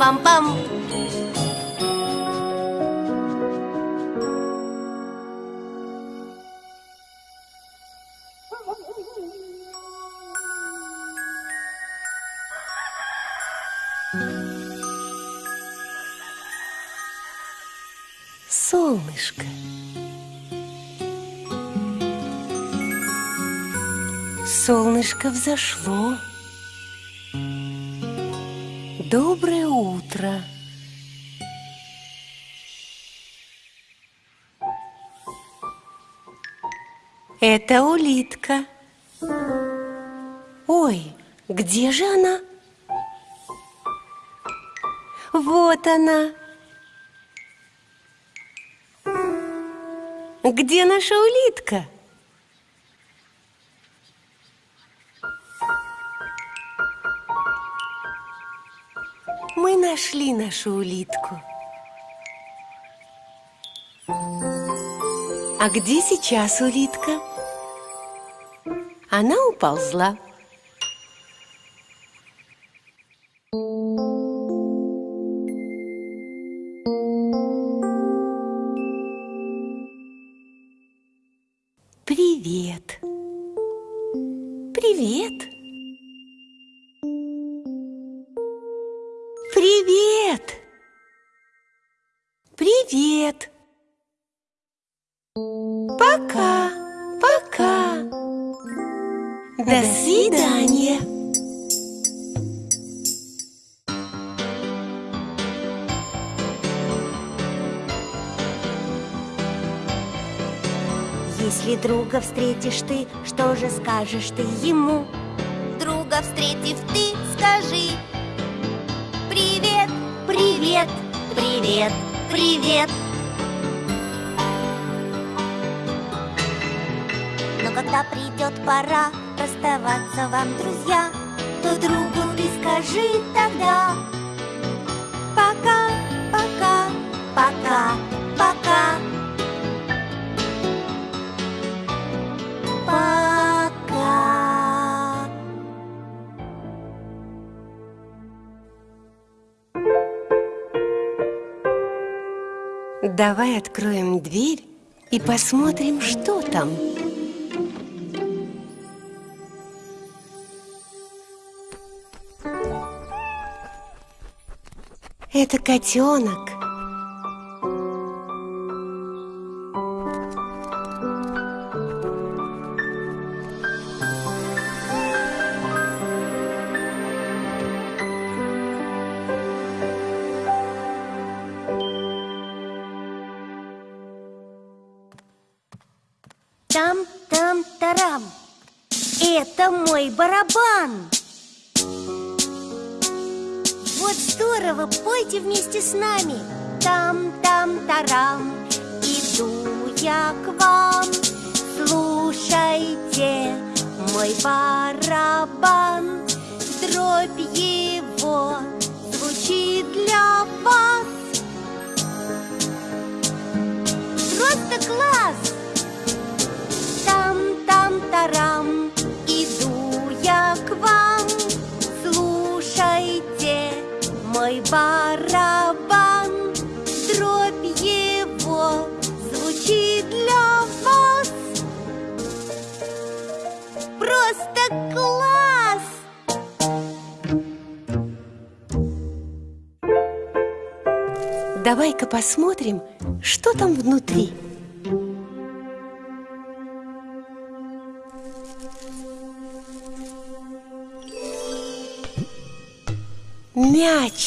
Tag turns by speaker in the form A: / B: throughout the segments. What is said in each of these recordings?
A: Бе-бе!
B: Пам-па-пам-пам
C: Солнышко. Солнышко взошло. Доброе утро. Это улитка. Ой, где же она? Вот она. Где наша улитка? Нашли нашу улитку. А где сейчас улитка? Она уползла.
A: Встретишь ты, что же скажешь ты ему?
B: Друга встретив ты, скажи. Привет,
A: Привет, привет, привет. Но когда придет пора расставаться вам, друзья То другу ты скажи тогда
C: Давай откроем дверь и посмотрим, что там. Это котенок.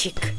C: Мячик.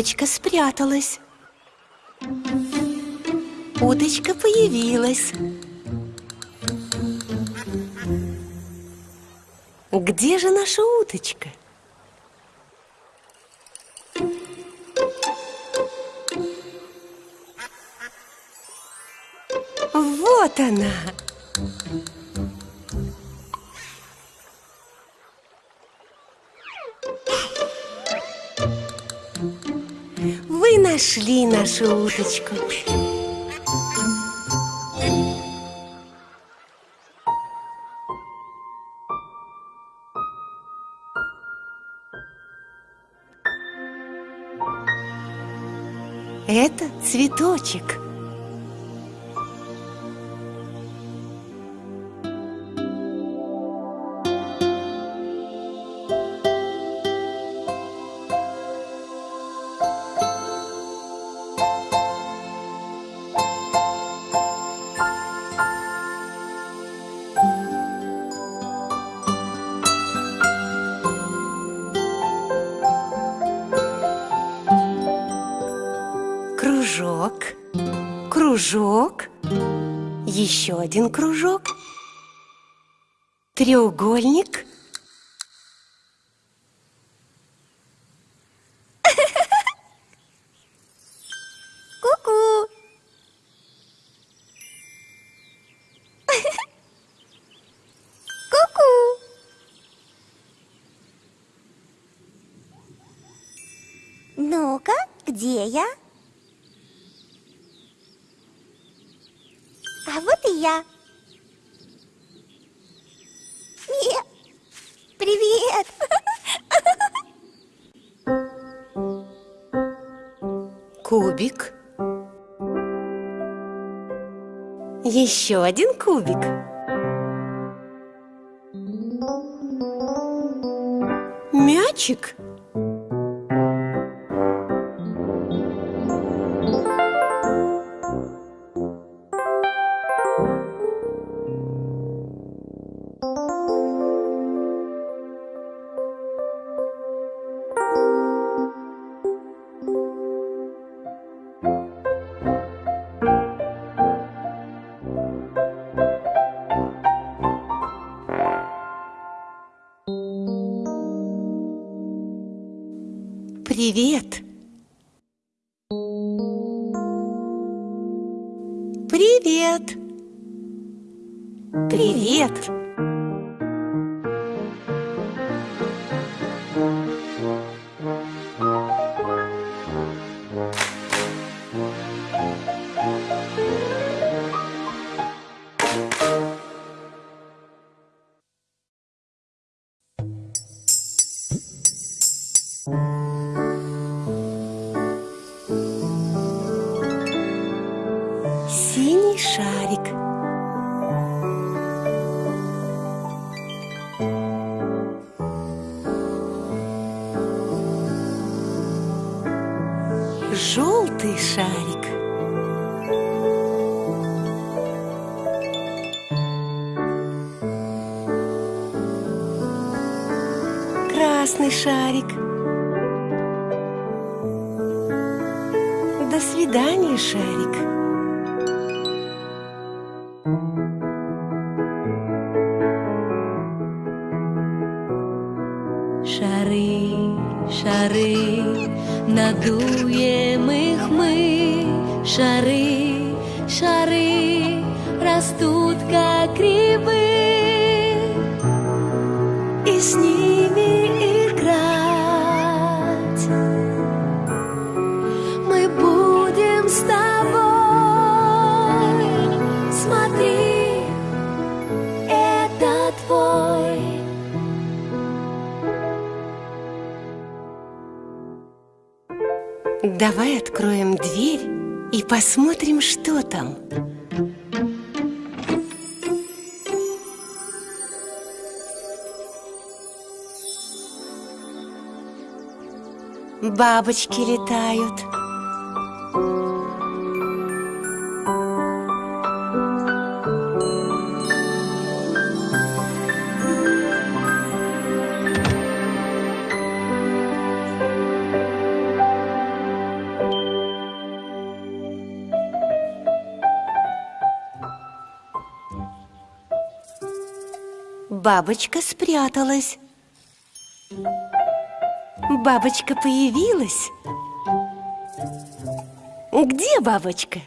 C: Уточка спряталась. Уточка появилась. Где же наша уточка? Нашли нашу уточку. Это цветочек. Еще один кружок, треугольник.
A: Ку-ку! Ку-ку!
D: Ну-ка, где я?
C: Еще один кубик. Мячик. Давай откроем дверь и посмотрим, что там. Бабочки летают. Бабочка спряталась. Бабочка появилась. Где бабочка?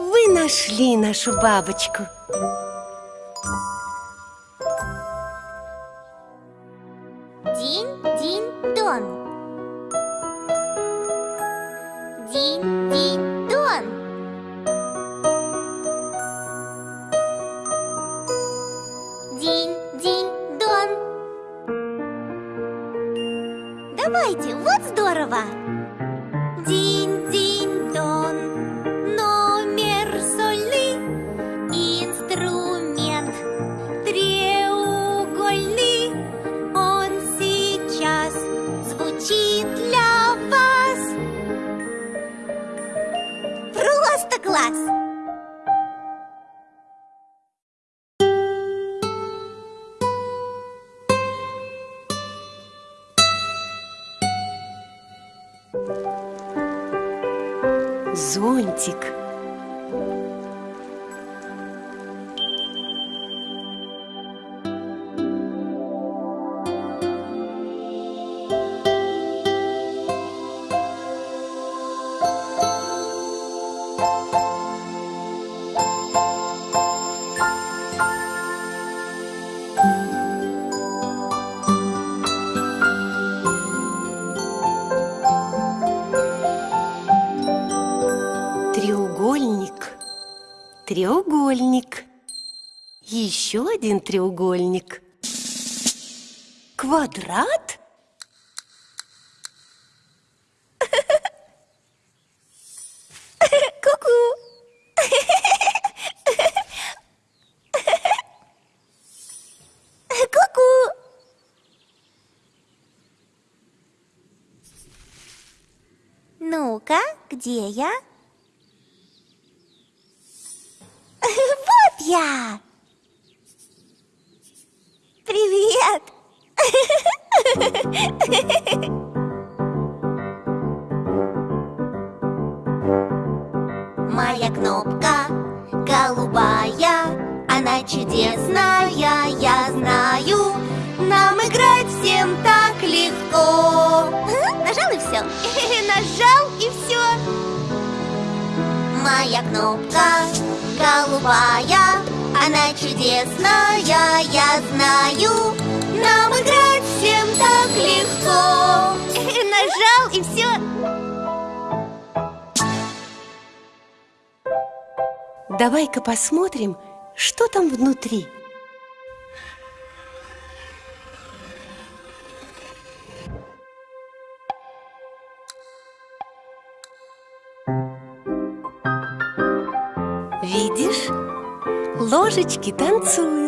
C: Вы нашли нашу бабочку. Зонтик. Еще один треугольник. Квадрат?
A: Ну-ка, где я? Моя кнопка голубая, она чудесная, я знаю. Нам играть всем так легко. Нажал и все.
C: Давай-ка посмотрим, что там внутри. Ложечки танцуют.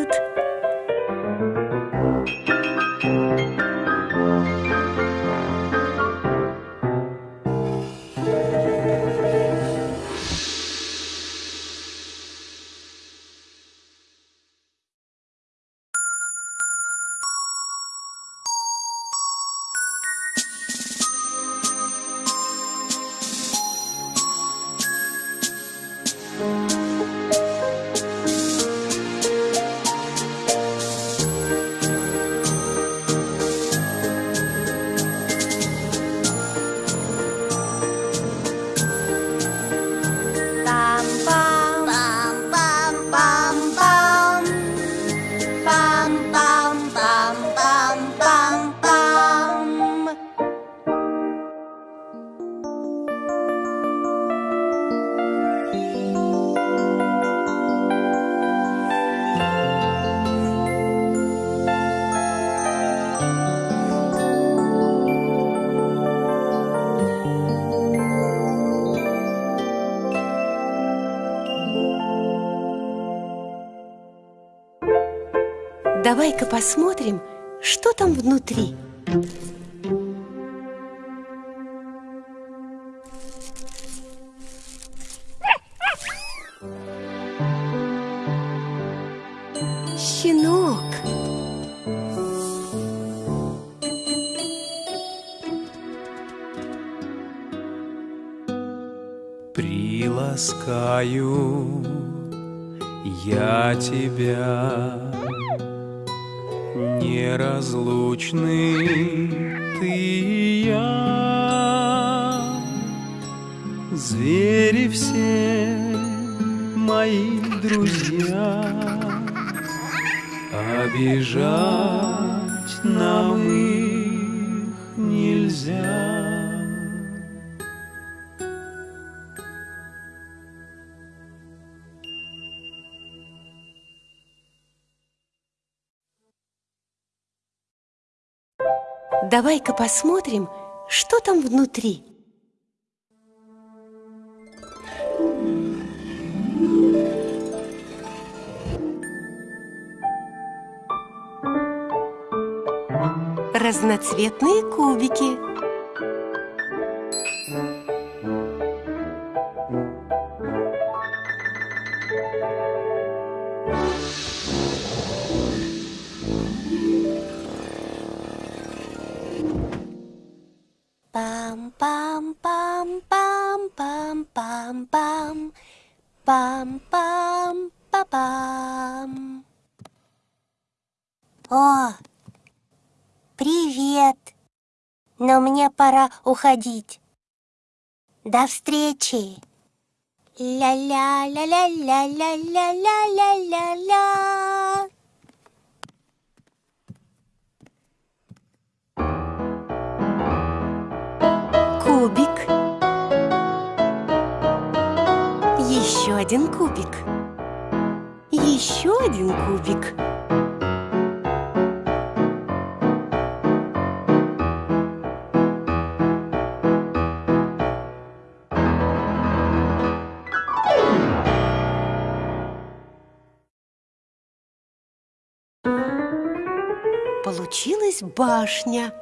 C: Давай-ка посмотрим, что там внутри. Щенок.
E: Приласкаю я тебя
C: Давай-ка посмотрим, что там внутри. Разноцветные кубики.
A: Пам-пам-па-пам. О, привет. Но мне пора уходить. До встречи. Ля-ля-ля-ля-ля-ля-ля-ля-ля-ля.
C: Один кубик. Еще один кубик. Получилась башня.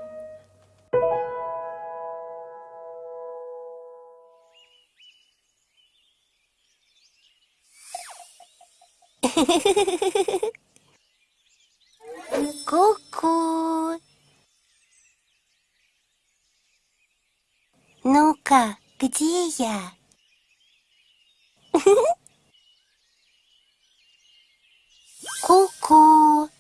A: ここ。Ну-ка, где я? Ку-ку.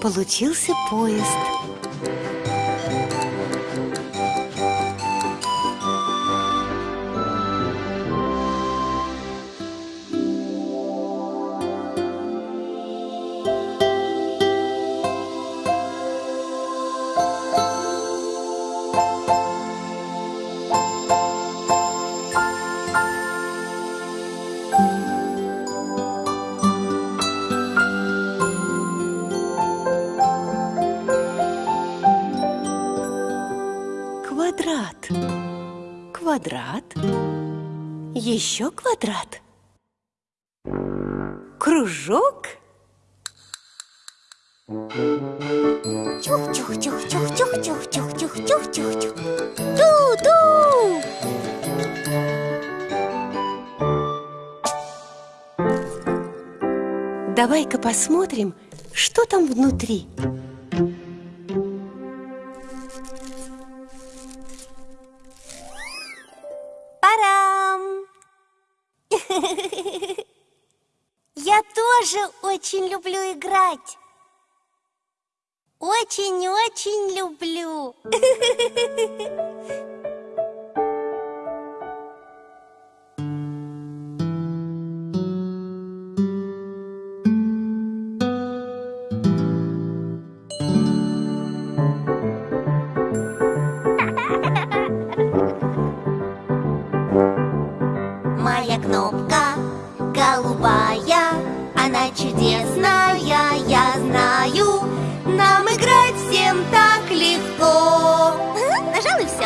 C: Получился поезд. Еще квадрат. Кружок.
A: Чух-чух-чух-чух-чух-чух-чух-чух-чух-чух. Ту-ту.
C: Давай-ка посмотрим, что там внутри.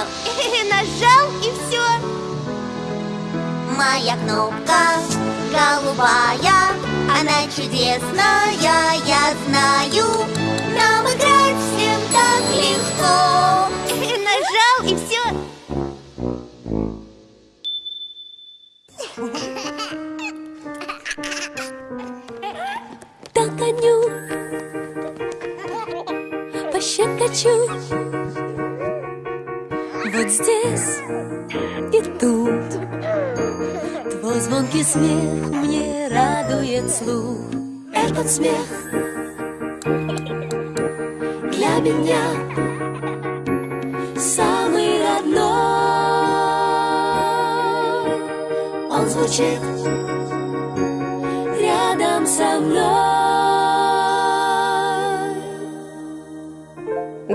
A: Нажал Нажал и все Моя кнопка голубая Она чудесная, я знаю. Нам играть всем так легко. Нажал и все
F: Догоню, пощекочу Вот здесь и тут. Твой звонкий смех мне радует слух. Этот смех для меня самый родной. Он звучит рядом со мной.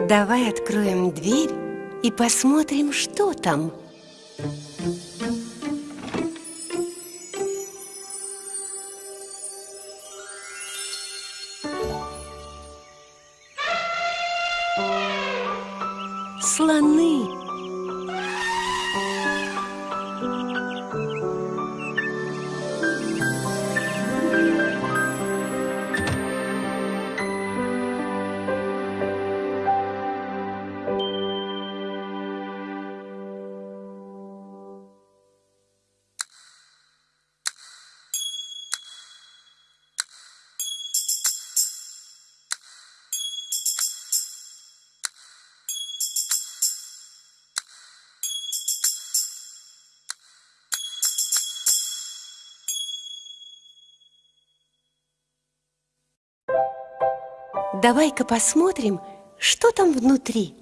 C: Давай откроем дверь и посмотрим, что там. Давай-ка посмотрим, что там внутри.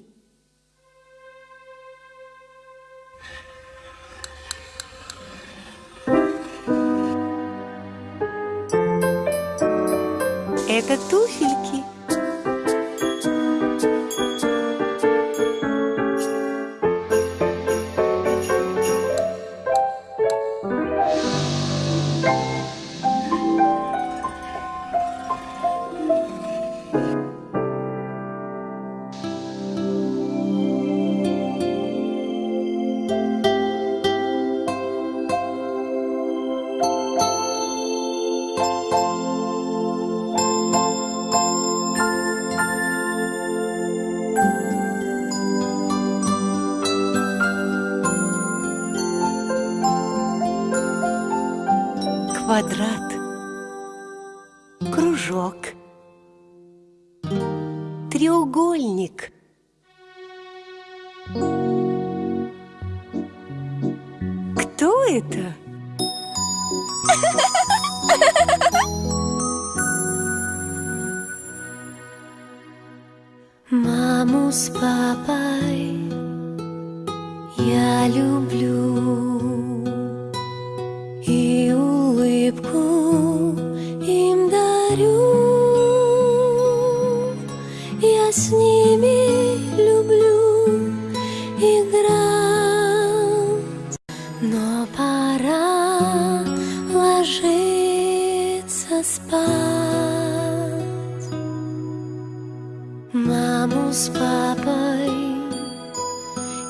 F: Спать. Маму с папой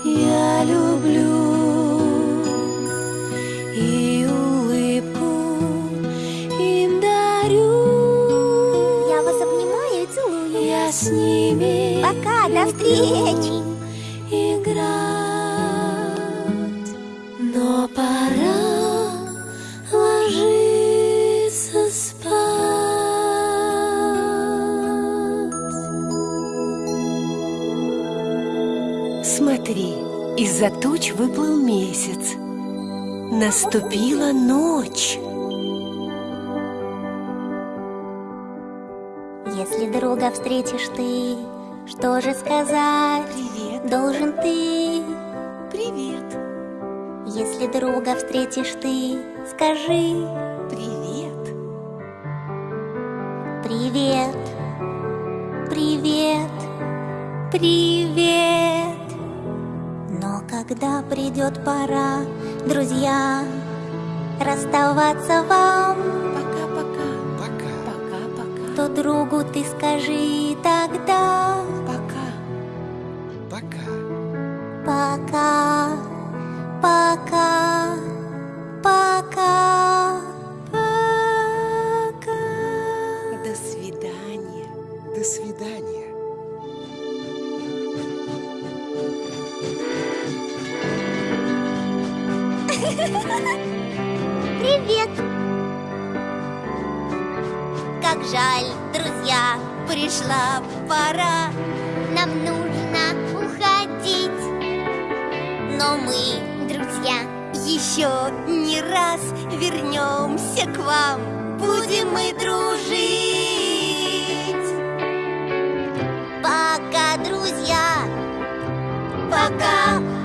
F: я люблю. И улыбку им дарю.
A: Я вас обнимаю и целую.
F: Я с ними
A: Пока, до встречи
C: туч выплыл месяц. Наступила ночь.
A: Если друга встретишь ты, что же сказать
C: Привет,
A: должен ты?
C: привет,
A: Если друга встретишь ты, скажи
C: привет.
A: привет, привет, привет. Когда придет пора, друзья, расставаться вам
C: Пока-пока.
G: Пока.
C: Пока-пока.
A: То другу ты скажи тогда.
C: Пока.
G: Пока,
A: пока, пока, Как жаль, друзья, пришла пора. Нам нужно уходить. Но мы, друзья, еще не раз вернемся к вам. Будем мы дружить. Пока, друзья. Пока. Попрощаемся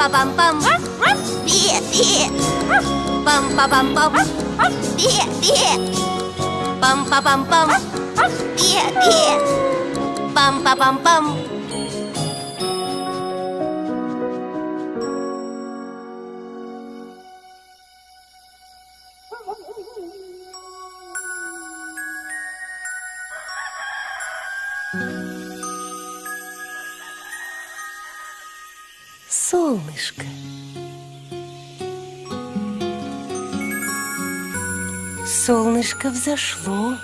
A: pa pam pam, Beer, beer. pam, pa pam pam, Beer, beer. pam, pa pam pam. Beer, beer. Bum pa bum bum.
C: Солнышко взошло.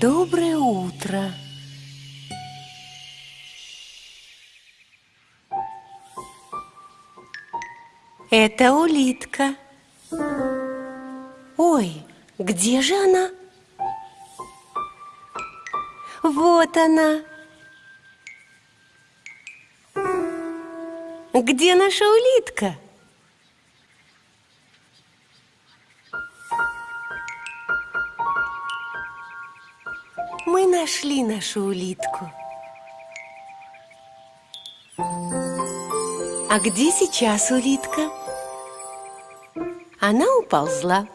C: Доброе утро. Это улитка. Ой, где же она? Вот она. Где наша улитка? Мы нашли нашу улитку. А где сейчас улитка? Она уползла.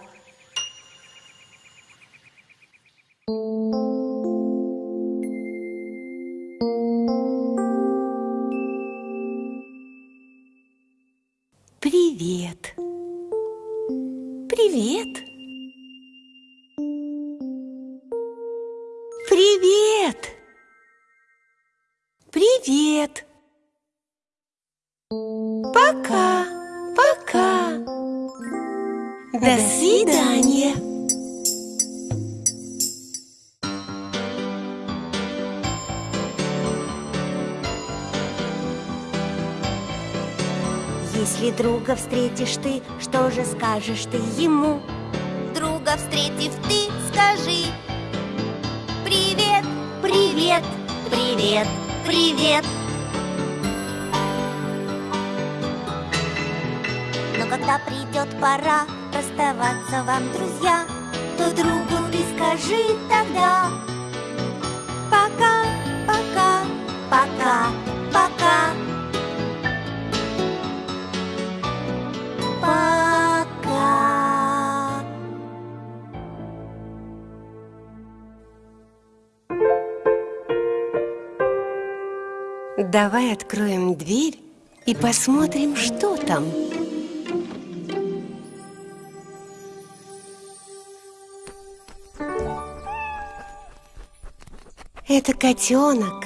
A: скажешь ты ему?
C: Давай откроем дверь и посмотрим, что там. Это котенок.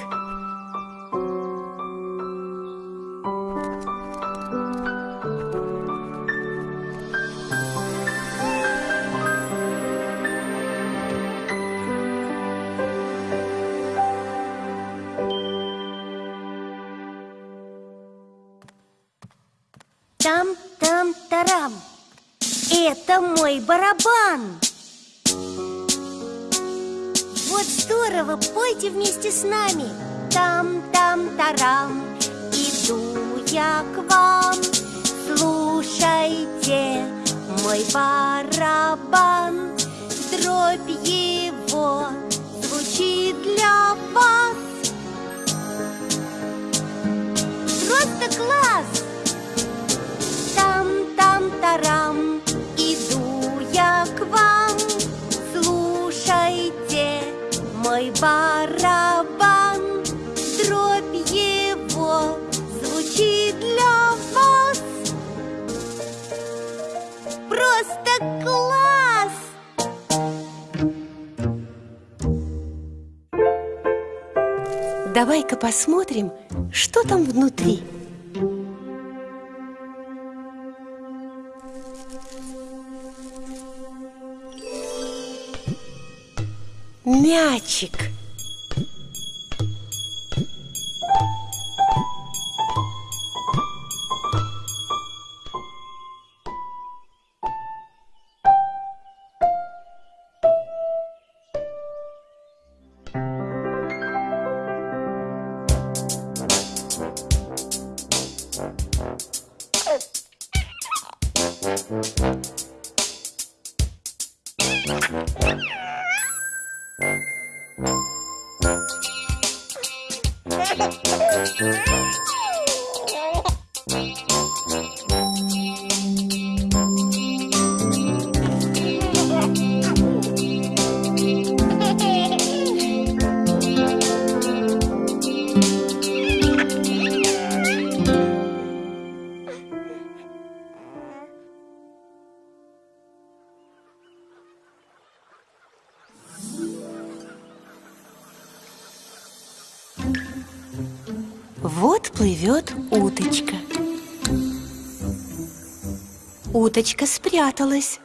C: Уточка спряталась.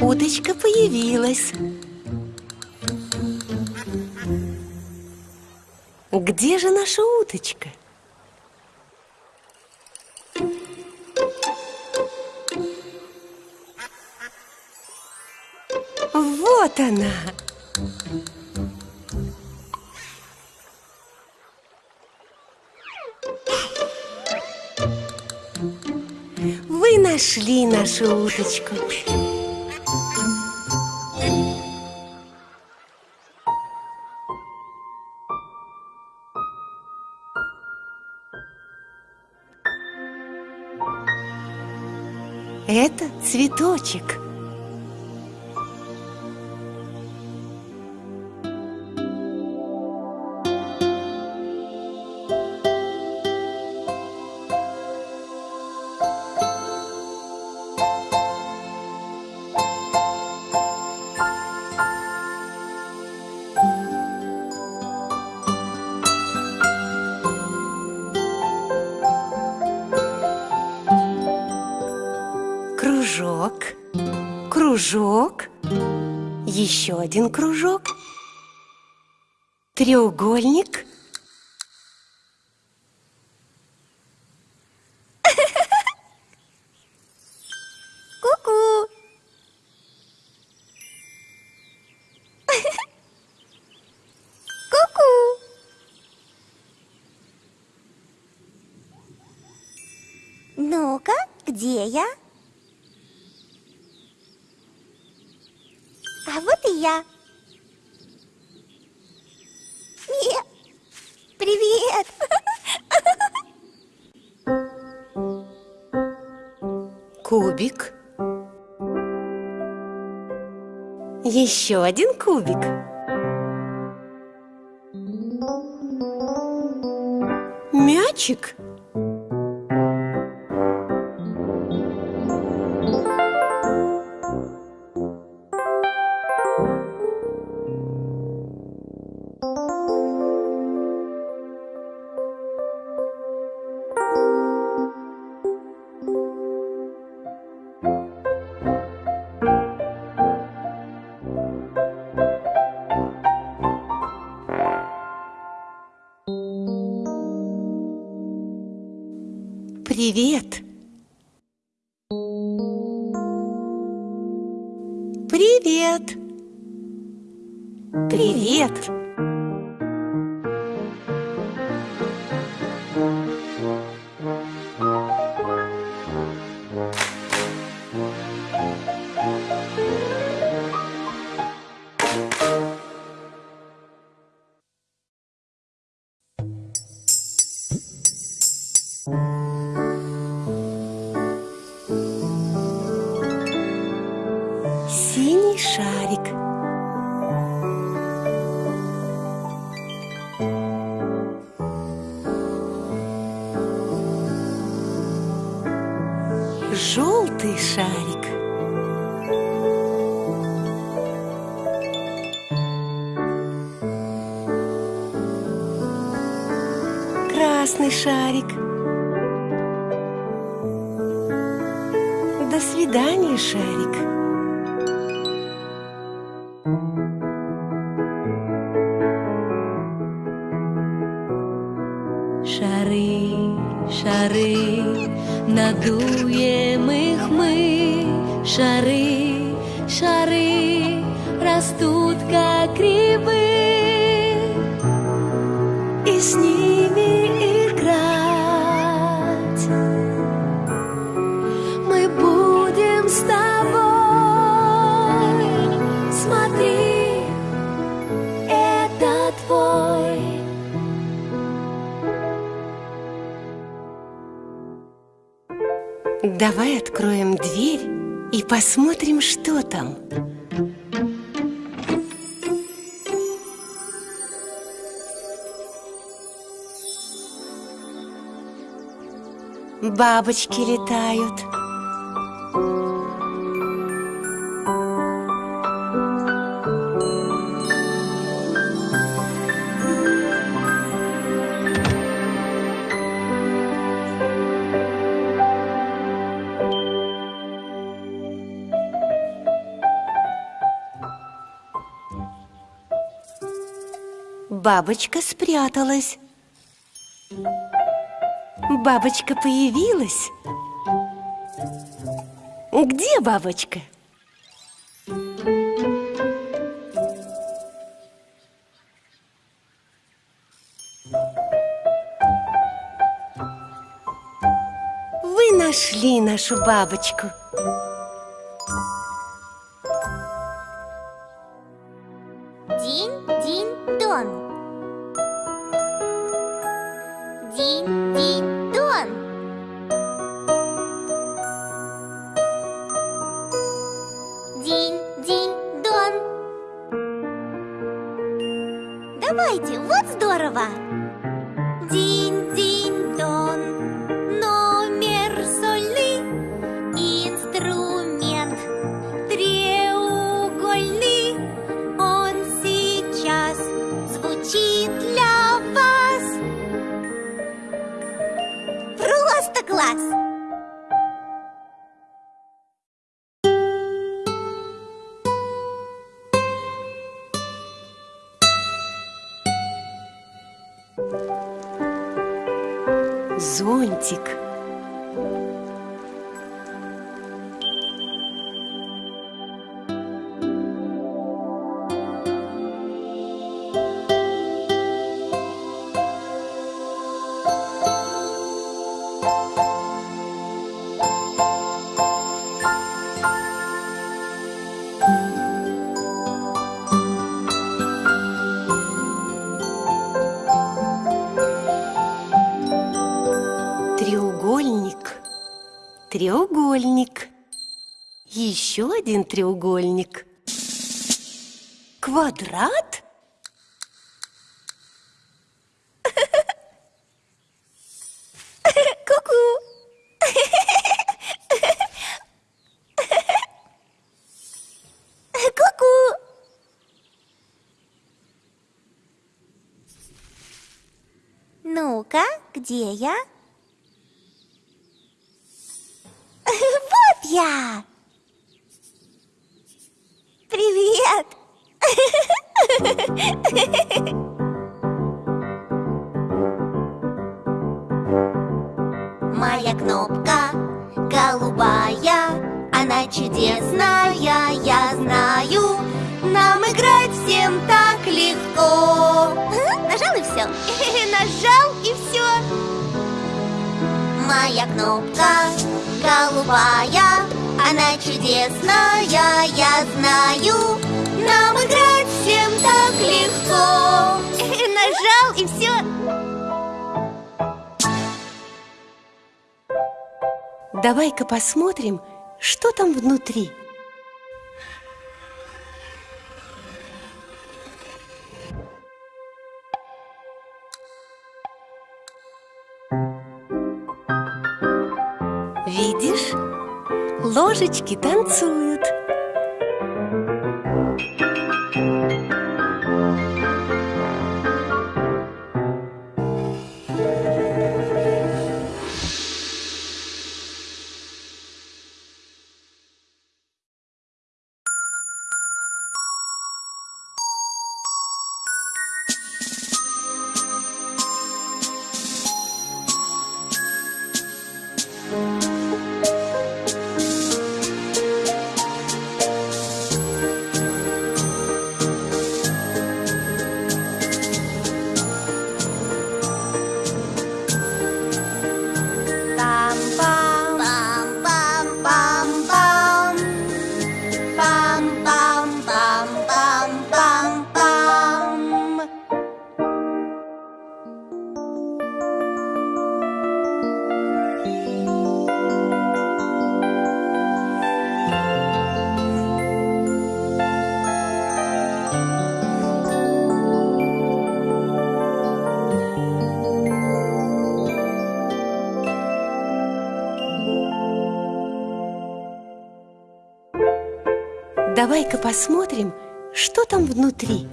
C: Уточка появилась. Где же наша уточка? нашли нашу уточку. Это цветочек. еще один кружок. Треугольник. еще один кубик. Мячик?
F: 晒
C: Давай откроем дверь и посмотрим, что там. Бабочки летают. бабочка спряталась. Бабочка появилась. Где бабочка? Вы нашли нашу бабочку. Зонтик. Один треугольник. Квадрат?
A: Ку-ку. Ку-ку. Ну-ка, где я? Моя кнопка голубая, она чудесная, я знаю. Нам играть всем так легко. Нажал и все.
C: Давай-ка посмотрим, что там внутри. Ложечки танцуют. Давай-ка посмотрим, что там внутри.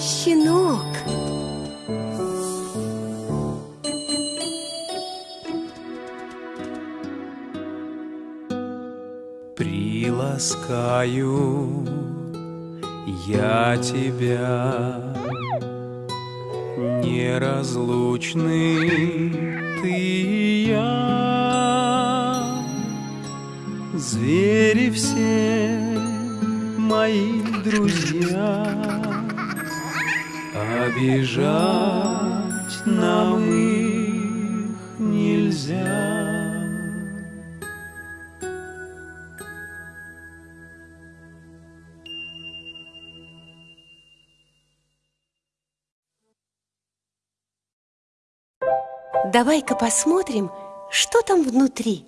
C: Щенок.
E: Приласкаю я тебя Неразлучны ты и я. Звери все мои друзья. Обижать нам
C: Давай-ка посмотрим, что там внутри.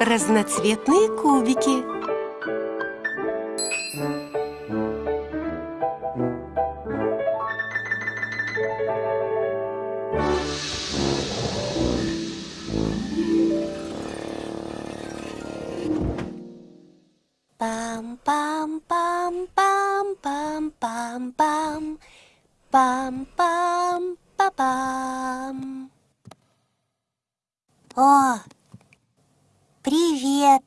C: Разноцветные кубики.
A: Пам-пам-па-пам. О, привет!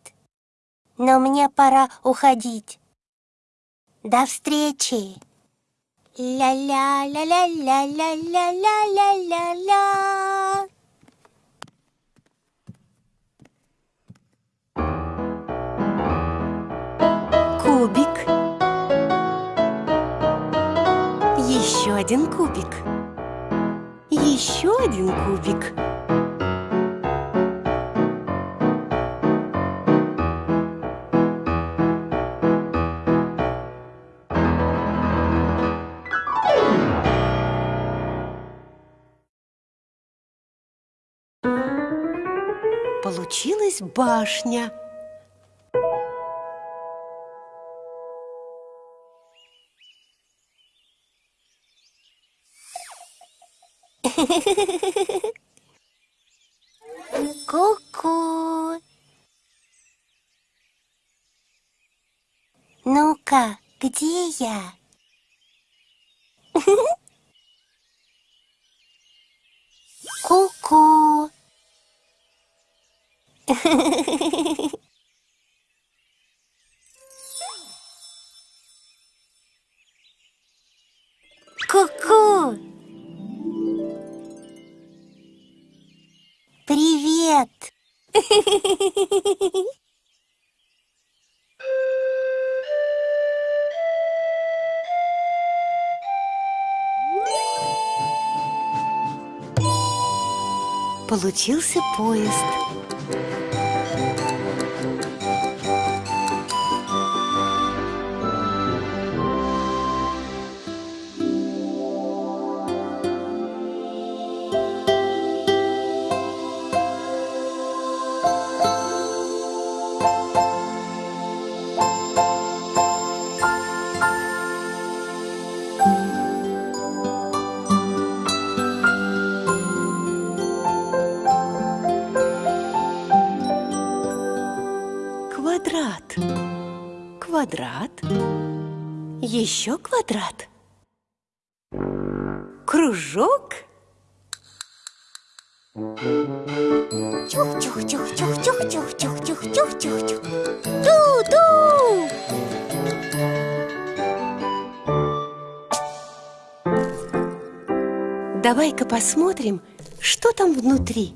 A: Но мне пора уходить. До встречи! Ля-ля-ля-ля-ля-ля-ля-ля-ля-ля.
C: Кубик. Еще один кубик. Еще один кубик. Получилась башня.
A: Ну-ка, где я?
C: Случился поезд. Еще квадрат. Кружок.
A: Чух-чух-чух-чух-чух-чух-чух-чух-чух. Ту-ту.
C: Давай-ка посмотрим, что там внутри.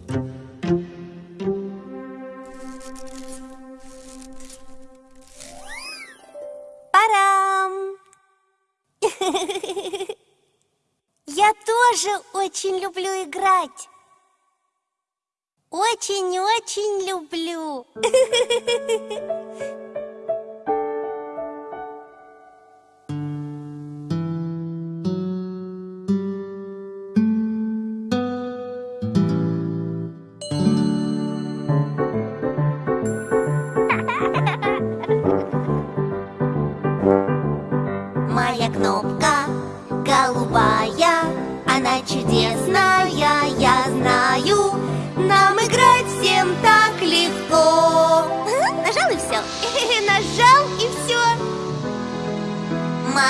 A: Очень-очень люблю.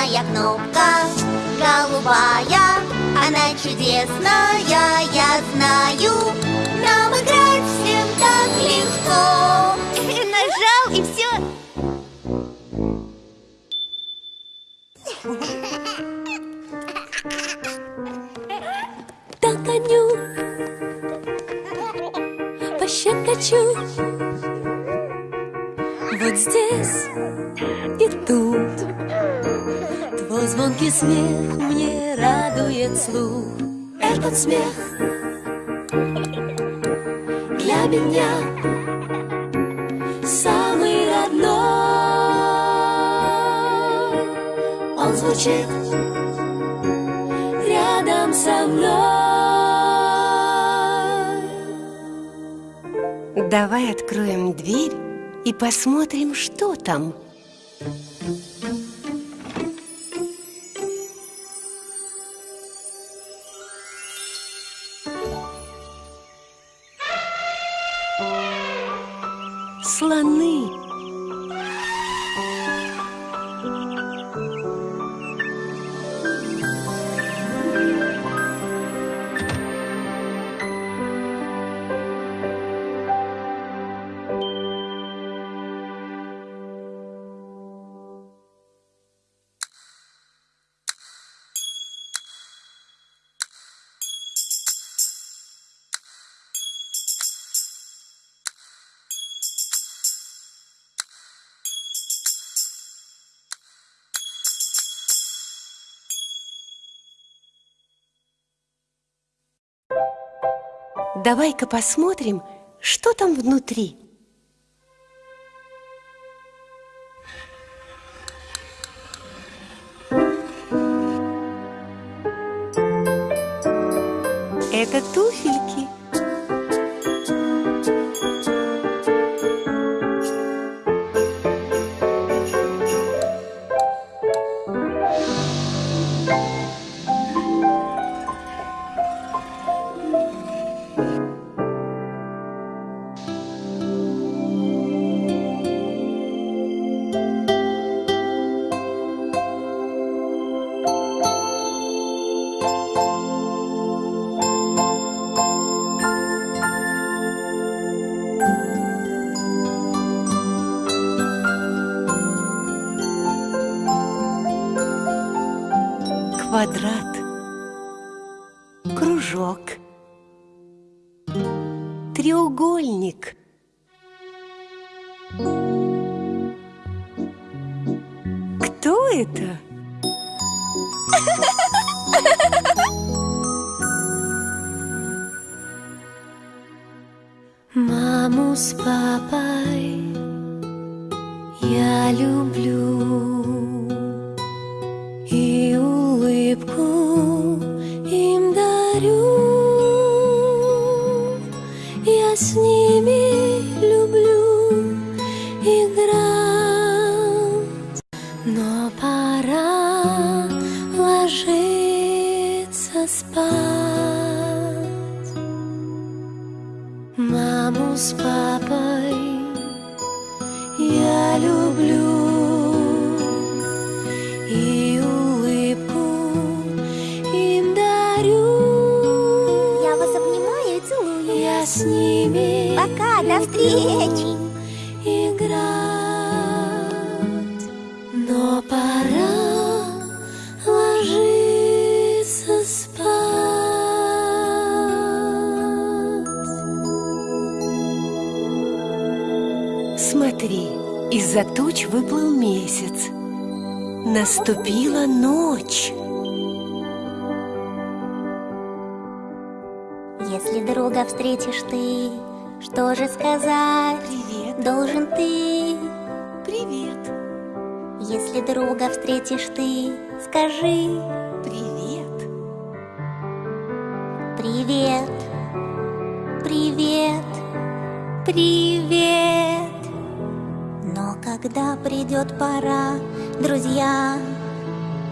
A: Моя кнопка голубая, она чудесная, я знаю. Нам играть всем так легко. Нажал и все.
F: Догоню, пощекочу Вот здесь и тут Твой звонкий смех мне радует слух. Этот смех для меня самый родной. Он звучит рядом со мной.
C: Давай откроем дверь и посмотрим, что там. Давай-ка посмотрим, что там внутри. Это туфельки.
F: Ложиться спать. Маму с папой я люблю и улыбку им дарю.
D: Я вас обнимаю и целую.
F: Я с ними
D: Пока, до встречи.
C: Туч выплыл месяц. Наступила ночь.
A: Если друга встретишь ты, что же сказать
C: Привет,
A: должен ты?
C: привет,
A: Если друга встретишь ты, скажи
C: привет.
A: привет, привет, привет. Когда придет пора, друзья,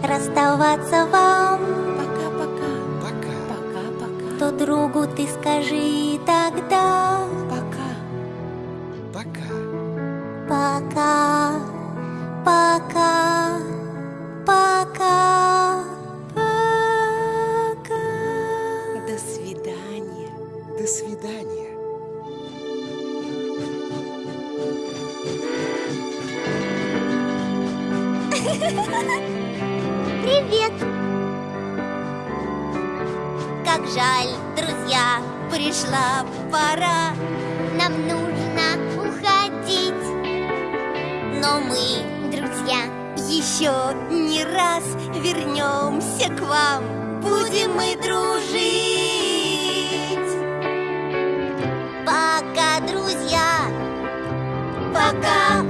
A: расставаться вам,
C: Пока-пока,
G: Пока.
C: пока-пока,
A: то другу ты скажи тогда.
C: Пока.
G: пока,
A: пока, пришла пора. Нам нужно уходить. Но мы, друзья, еще не раз вернемся к вам. Будем мы дружить. Пока, друзья. Пока. Попрощаемся